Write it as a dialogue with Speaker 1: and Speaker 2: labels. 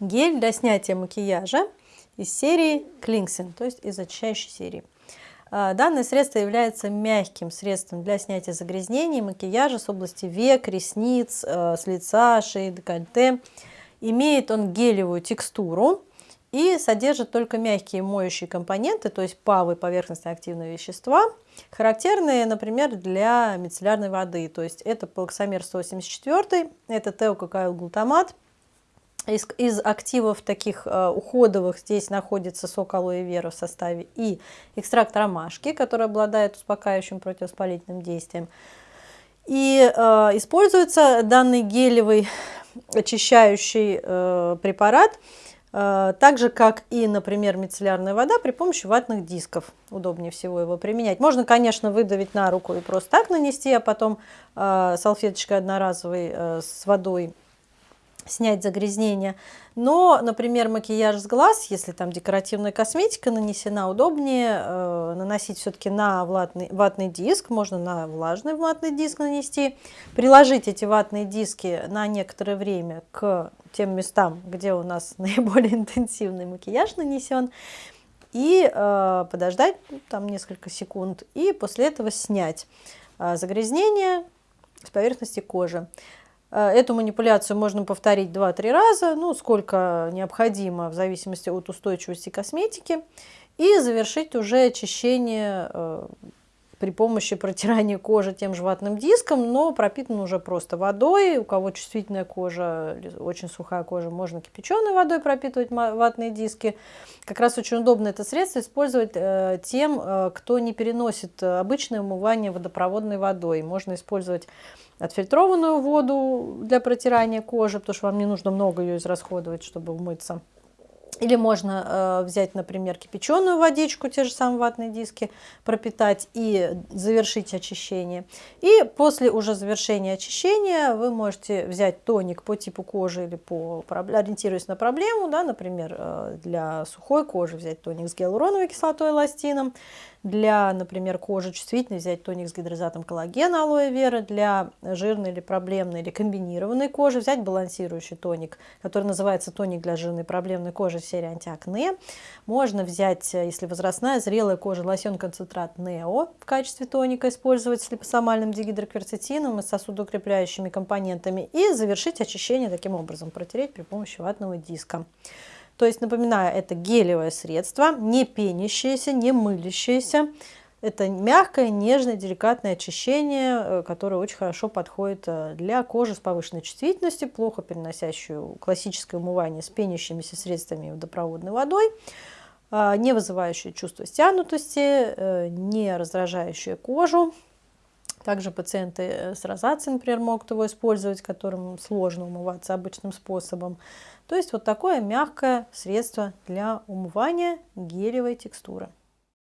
Speaker 1: Гель для снятия макияжа из серии Cleansing, то есть из очищающей серии. А, данное средство является мягким средством для снятия загрязнений макияжа с области век, ресниц, э, с лица, шеи, декольте. Имеет он гелевую текстуру и содержит только мягкие моющие компоненты, то есть ПАВы, поверхностно-активные вещества, характерные, например, для мицеллярной воды. То есть это полоксамер 184, это теококайл-глутамат – из, из активов таких э, уходовых здесь находится сок алоэ вера в составе и экстракт ромашки, который обладает успокаивающим противовоспалительным действием. И э, используется данный гелевый очищающий э, препарат, э, так же, как и, например, мицеллярная вода при помощи ватных дисков. Удобнее всего его применять. Можно, конечно, выдавить на руку и просто так нанести, а потом э, салфеточкой одноразовой э, с водой снять загрязнение. Но, например, макияж с глаз, если там декоративная косметика нанесена, удобнее э, наносить все-таки на ватный, ватный диск, можно на влажный ватный диск нанести, приложить эти ватные диски на некоторое время к тем местам, где у нас наиболее интенсивный макияж нанесен, и э, подождать ну, там несколько секунд, и после этого снять э, загрязнение с поверхности кожи. Э, эту манипуляцию можно повторить 2-3 раза, ну, сколько необходимо в зависимости от устойчивости косметики. И завершить уже очищение э, при помощи протирания кожи тем же ватным диском, но пропитан уже просто водой. У кого чувствительная кожа, очень сухая кожа, можно кипяченой водой пропитывать ватные диски. Как раз очень удобно это средство использовать э, тем, э, кто не переносит обычное умывание водопроводной водой. Можно использовать отфильтрованную воду для протирания кожи, потому что вам не нужно много ее израсходовать, чтобы умыться. Или можно э, взять, например, кипяченую водичку, те же самые ватные диски, пропитать и завершить очищение. И после уже завершения очищения вы можете взять тоник по типу кожи или по, ориентируясь на проблему, да, например, э, для сухой кожи взять тоник с гиалуроновой кислотой эластином, для, например, кожи чувствительной взять тоник с гидрозатом коллагена алоэ вера, для жирной или проблемной или комбинированной кожи взять балансирующий тоник, который называется тоник для жирной проблемной кожи серии антиакне. Можно взять, если возрастная, зрелая кожа, лосьон-концентрат Нео в качестве тоника использовать с липосомальным дигидрокверцетином и сосудоукрепляющими компонентами и завершить очищение таким образом, протереть при помощи ватного диска. То есть, напоминаю, это гелевое средство, не пенящееся, не мылящееся. Это мягкое, нежное, деликатное очищение, э, которое очень хорошо подходит э, для кожи с повышенной чувствительностью, плохо переносящую классическое умывание с пенящимися средствами водопроводной водой, а, не вызывающее чувство стянутости, э, не раздражающее кожу. Также пациенты с розацией, например, могут его использовать, которым сложно умываться обычным способом. То есть вот такое мягкое средство для умывания гелевой текстуры.